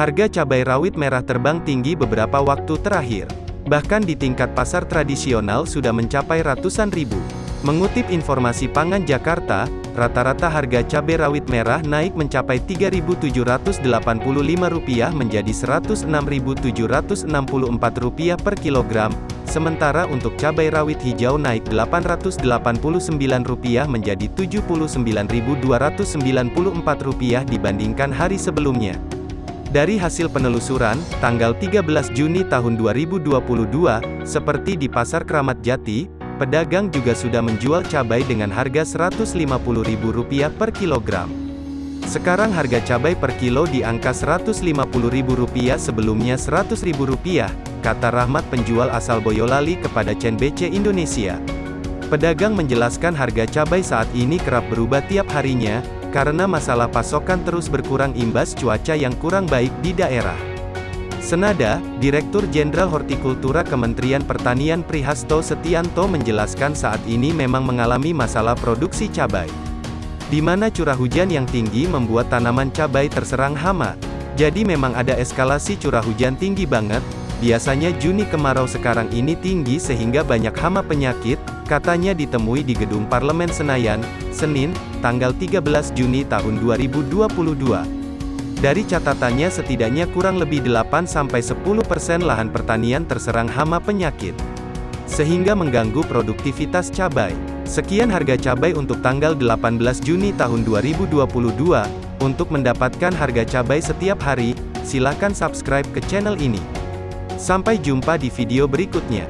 Harga cabai rawit merah terbang tinggi beberapa waktu terakhir. Bahkan di tingkat pasar tradisional sudah mencapai ratusan ribu. Mengutip informasi Pangan Jakarta, rata-rata harga cabai rawit merah naik mencapai Rp3.785 menjadi Rp106.764 per kilogram, sementara untuk cabai rawit hijau naik Rp889 menjadi Rp79.294 dibandingkan hari sebelumnya. Dari hasil penelusuran, tanggal 13 Juni tahun 2022, seperti di Pasar Keramat Jati, Pedagang juga sudah menjual cabai dengan harga Rp150.000 per kilogram. Sekarang harga cabai per kilo di angka Rp150.000 sebelumnya Rp100.000, kata Rahmat penjual asal Boyolali kepada CNBC Indonesia. Pedagang menjelaskan harga cabai saat ini kerap berubah tiap harinya, karena masalah pasokan terus berkurang imbas cuaca yang kurang baik di daerah. Senada, Direktur Jenderal Hortikultura Kementerian Pertanian Prihasto Setianto menjelaskan saat ini memang mengalami masalah produksi cabai. Di mana curah hujan yang tinggi membuat tanaman cabai terserang hama. Jadi memang ada eskalasi curah hujan tinggi banget, biasanya Juni kemarau sekarang ini tinggi sehingga banyak hama penyakit, katanya ditemui di Gedung Parlemen Senayan, Senin, tanggal 13 Juni tahun 2022. Dari catatannya setidaknya kurang lebih 8-10% lahan pertanian terserang hama penyakit. Sehingga mengganggu produktivitas cabai. Sekian harga cabai untuk tanggal 18 Juni tahun 2022. Untuk mendapatkan harga cabai setiap hari, silakan subscribe ke channel ini. Sampai jumpa di video berikutnya.